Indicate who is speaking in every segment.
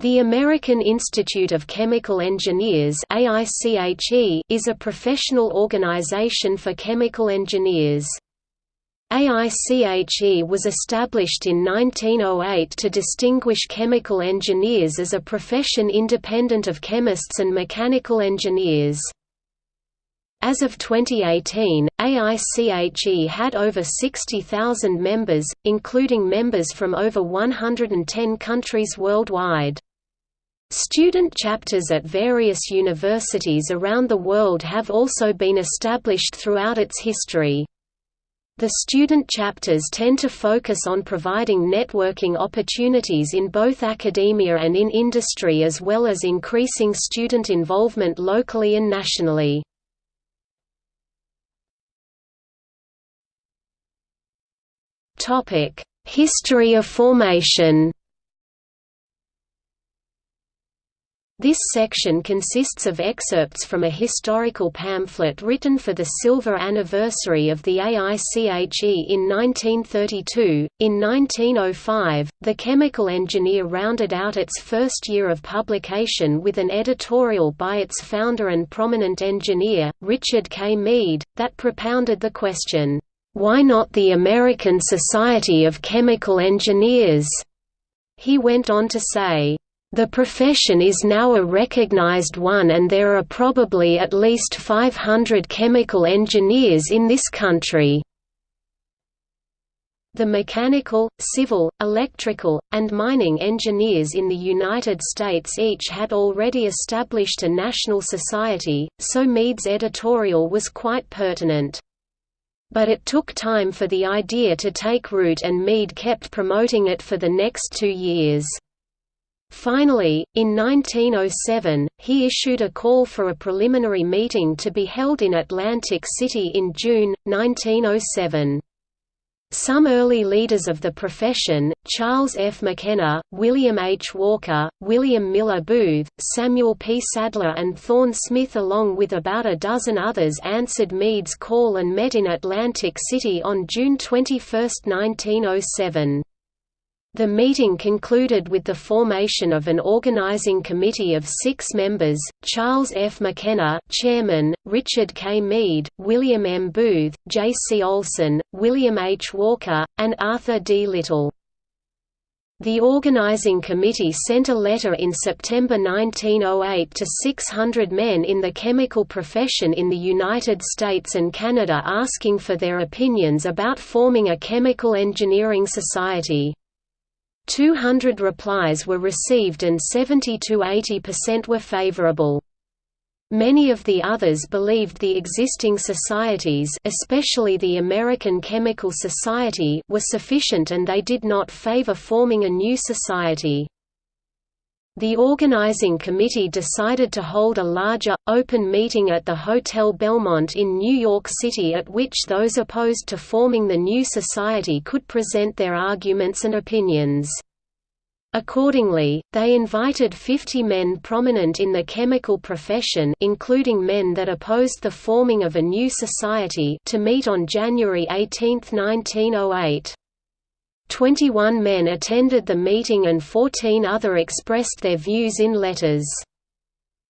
Speaker 1: The American Institute of Chemical Engineers is a professional organization for chemical engineers. AICHE was established in 1908 to distinguish chemical engineers as a profession independent of chemists and mechanical engineers. As of 2018, AICHE had over 60,000 members, including members from over 110 countries worldwide. Student chapters at various universities around the world have also been established throughout its history. The student chapters tend to focus on providing networking opportunities in both academia and in industry as well as increasing student involvement locally and nationally. History of formation This section consists of excerpts from a historical pamphlet written for the silver anniversary of the AICHE in 1932. In 1905, the chemical engineer rounded out its first year of publication with an editorial by its founder and prominent engineer, Richard K. Meade, that propounded the question, why not the American Society of Chemical Engineers? He went on to say, the profession is now a recognized one and there are probably at least 500 chemical engineers in this country. The mechanical, civil, electrical, and mining engineers in the United States each had already established a national society, so Meade's editorial was quite pertinent. But it took time for the idea to take root and Meade kept promoting it for the next two years. Finally, in 1907, he issued a call for a preliminary meeting to be held in Atlantic City in June, 1907. Some early leaders of the profession, Charles F. McKenna, William H. Walker, William Miller Booth, Samuel P. Sadtler and Thorne Smith along with about a dozen others answered Meade's call and met in Atlantic City on June 21, 1907. The meeting concluded with the formation of an organizing committee of six members, Charles F. McKenna chairman, Richard K. Meade, William M. Booth, J. C. Olson, William H. Walker, and Arthur D. Little. The organizing committee sent a letter in September 1908 to 600 men in the chemical profession in the United States and Canada asking for their opinions about forming a chemical engineering society. 200 replies were received and 70–80% were favorable. Many of the others believed the existing societies especially the American Chemical Society were sufficient and they did not favor forming a new society. The organizing committee decided to hold a larger, open meeting at the Hotel Belmont in New York City at which those opposed to forming the new society could present their arguments and opinions. Accordingly, they invited 50 men prominent in the chemical profession including men that opposed the forming of a new society to meet on January 18, 1908. Twenty-one men attended the meeting and fourteen other expressed their views in letters.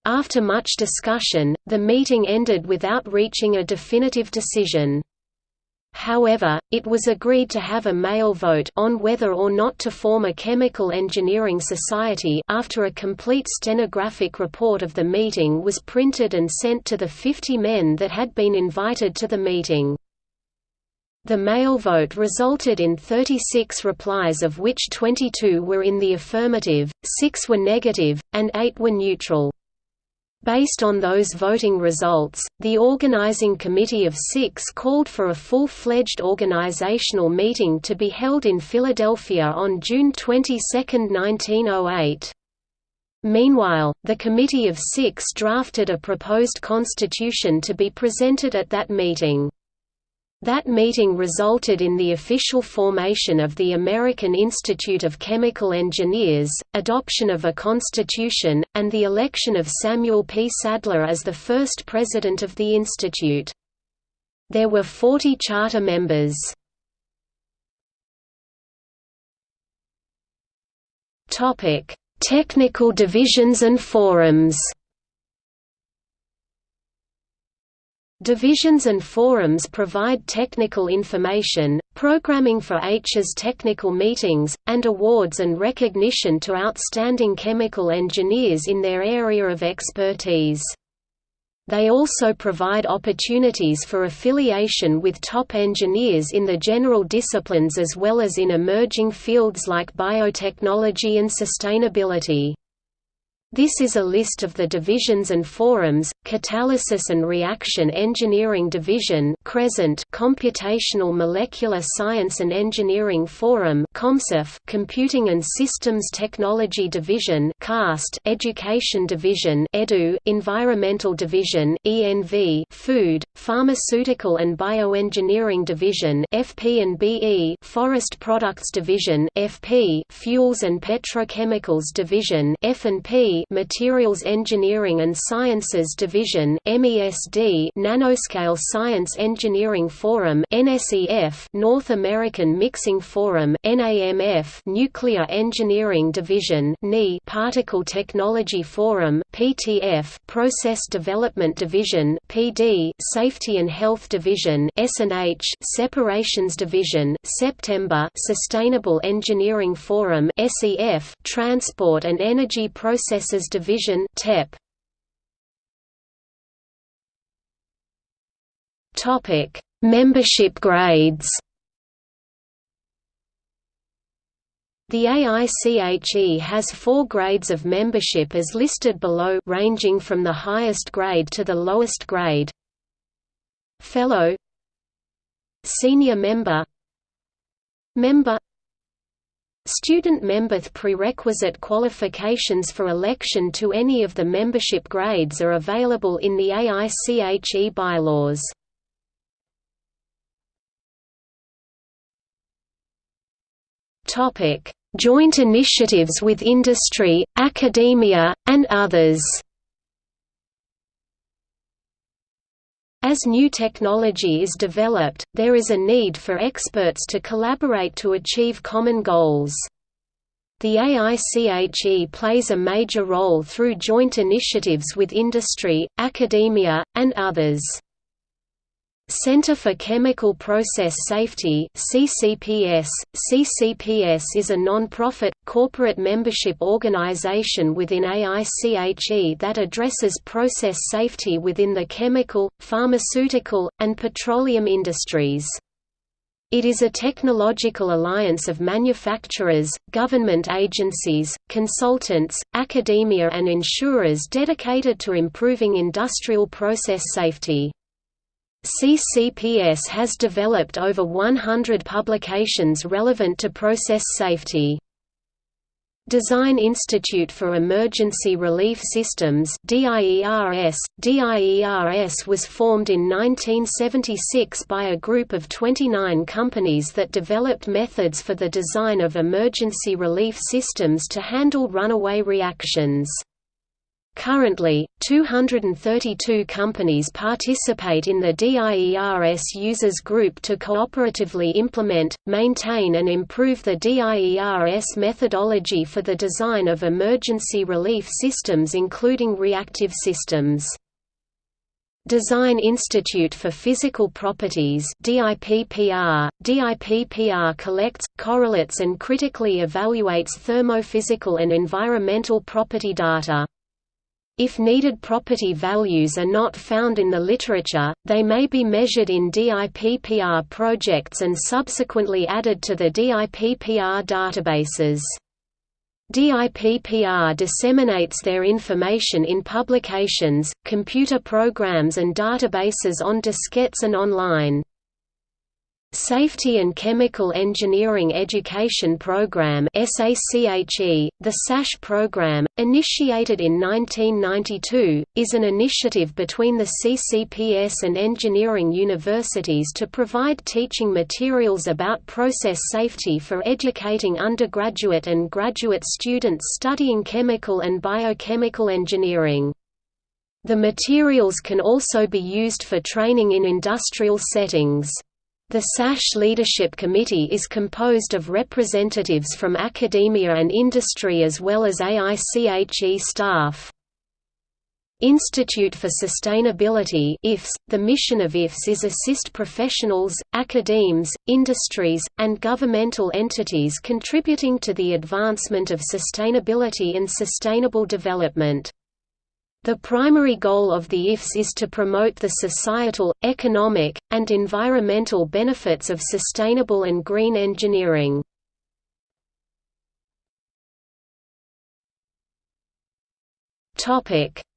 Speaker 1: After much discussion, the meeting ended without reaching a definitive decision. However, it was agreed to have a mail vote on whether or not to form a chemical engineering society after a complete stenographic report of the meeting was printed and sent to the 50 men that had been invited to the meeting. The mail vote resulted in 36 replies of which 22 were in the affirmative, 6 were negative, and 8 were neutral. Based on those voting results, the organizing committee of six called for a full-fledged organizational meeting to be held in Philadelphia on June 22, 1908. Meanwhile, the Committee of Six drafted a proposed constitution to be presented at that meeting. That meeting resulted in the official formation of the American Institute of Chemical Engineers, adoption of a constitution, and the election of Samuel P. Sadtler as the first president of the institute. There were 40 charter members. Technical divisions and forums Divisions and forums provide technical information, programming for HA's technical meetings, and awards and recognition to outstanding chemical engineers in their area of expertise. They also provide opportunities for affiliation with top engineers in the general disciplines as well as in emerging fields like biotechnology and sustainability. This is a list of the divisions and forums, Catalysis and Reaction Engineering Division Crescent Computational Molecular Science and Engineering Forum CoMSEF Computing and Systems Technology Division CAST Education Division EDU Environmental Division ENV Food, Pharmaceutical and Bioengineering Division FP and BE Forest Products Division FP Fuels and Petrochemicals Division F&P Materials Engineering and Sciences Division MESD Nanoscale Science Engineering Forum NSEF North American Mixing Forum NAMF Nuclear Engineering Division NE Particle Technology Forum PTF Process Development Division PD Safety and Health Division SNH Separations Division September Sustainable Engineering Forum SEF Transport and Energy Process Services Division TEP. Topic: Membership grades. The AICHE has four grades of membership as listed below ranging from the highest grade to the lowest grade. Fellow Senior member Member Student member prerequisite qualifications for election to any of the membership grades are available in the AICHE bylaws. Joint initiatives with industry, academia, and others As new technology is developed, there is a need for experts to collaborate to achieve common goals. The AICHE plays a major role through joint initiatives with industry, academia, and others. Center for Chemical Process Safety CCPS. CCPS is a non-profit, corporate membership organization within AICHE that addresses process safety within the chemical, pharmaceutical, and petroleum industries. It is a technological alliance of manufacturers, government agencies, consultants, academia and insurers dedicated to improving industrial process safety. CCPS has developed over 100 publications relevant to process safety. Design Institute for Emergency Relief Systems DIERS. DIERS was formed in 1976 by a group of 29 companies that developed methods for the design of emergency relief systems to handle runaway reactions. Currently, 232 companies participate in the DIERS Users Group to cooperatively implement, maintain and improve the DIERS methodology for the design of emergency relief systems including reactive systems. Design Institute for Physical Properties DIPPR. DIPPR collects, correlates and critically evaluates thermophysical and environmental property data. If needed property values are not found in the literature, they may be measured in DIPPR projects and subsequently added to the DIPPR databases. DIPPR disseminates their information in publications, computer programs and databases on diskettes and online. Safety and Chemical Engineering Education Program the SAChE program, initiated in 1992, is an initiative between the CCPS and engineering universities to provide teaching materials about process safety for educating undergraduate and graduate students studying chemical and biochemical engineering. The materials can also be used for training in industrial settings. The SAChE Leadership Committee is composed of representatives from academia and industry as well as AICHE staff. Institute for Sustainability IFS, the mission of IFS is assist professionals, academes, industries, and governmental entities contributing to the advancement of sustainability and sustainable development. The primary goal of the IFS is to promote the societal, economic, and environmental benefits of sustainable and green engineering.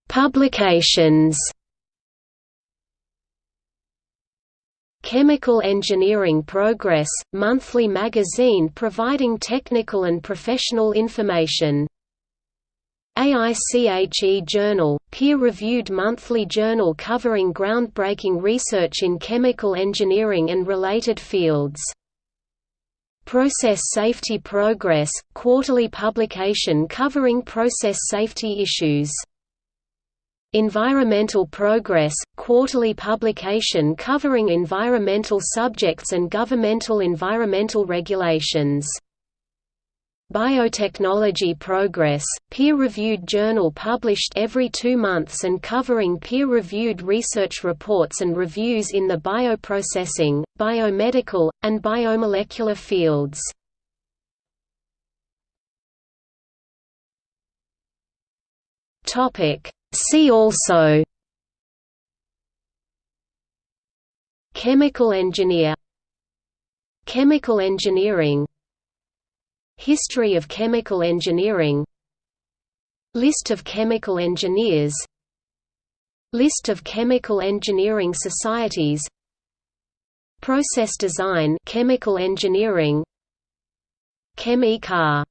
Speaker 1: Publications Chemical Engineering Progress, monthly magazine providing technical and professional information AICHE Journal, peer-reviewed monthly journal covering groundbreaking research in chemical engineering and related fields. Process Safety Progress, quarterly publication covering process safety issues. Environmental Progress, quarterly publication covering environmental subjects and governmental environmental regulations. Biotechnology Progress, peer-reviewed journal published every two months and covering peer-reviewed research reports and reviews in the bioprocessing, biomedical, and biomolecular fields. See also Chemical engineer Chemical engineering History of chemical engineering. List of chemical engineers. List of chemical engineering societies. Process design chemical engineering. Chem-E-Car